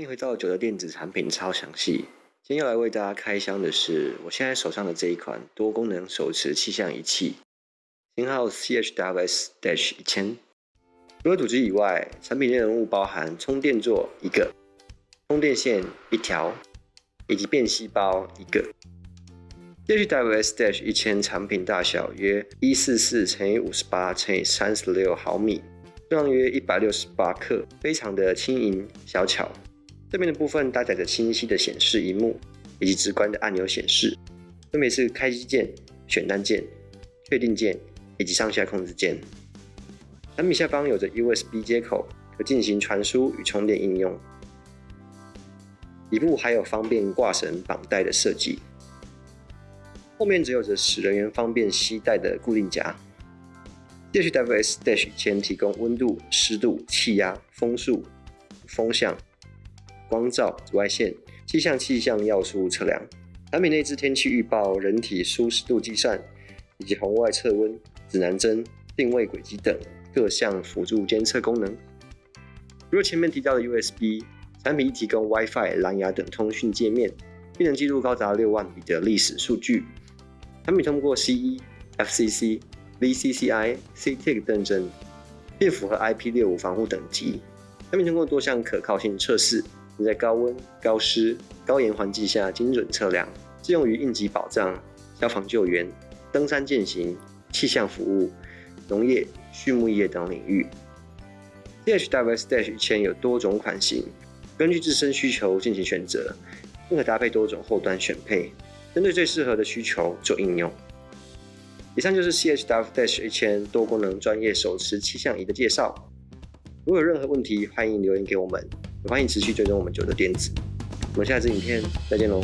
欢迎回到九的电子产品超详细。今天要来为大家开箱的是我现在手上的这一款多功能手持气象仪器，型号 CHWS-1000 一千。除了主机以外，产品内容物包含充电座一个、充电线一条，以及便吸包一个。CHWS-1000 一千产品大小约一四四乘以五十八乘以三十六毫米，重量约一百六十八克，非常的轻盈小巧。正面的部分搭载着清晰的显示荧幕，以及直观的按钮显示，分别是开机键、选单键、确定键以及上下控制键。产品下方有着 USB 接口，可进行传输与充电应用。底部还有方便挂绳绑带的设计。后面则有着使人员方便携带的固定夹。DHWS-1000 前提供温度、湿度、气压、风速、风向、光照、紫外线、气象气象要素测量。产品内置天气预报、人体舒适度计算，以及红外测温、指南针、定位轨迹等各项辅助监测功能。如了前面提到的 USB，产品亦提供 WiFi、蓝牙等通讯界面，并能记录高达六万笔的历史数据。产品通过 CE、FCC、VCCI、CTIC 认证，并符合 IP65 防护等级。产品通过多项可靠性测试，能在高温、高湿、高盐环境下精准测量，适用于应急保障、消防救援、登山健行、气象服务、农业、畜牧业等领域。DHWS-1000 有多种款型，根据自身需求进行选择，并可搭配多种后端选配。针对最适合的需求做应用。以上就是 CHWS-1000 多功能专业手持气象仪的介绍。如有任何问题，欢迎留言给我们，也欢迎持续追踪我们九的电子。我们下次影片再见喽。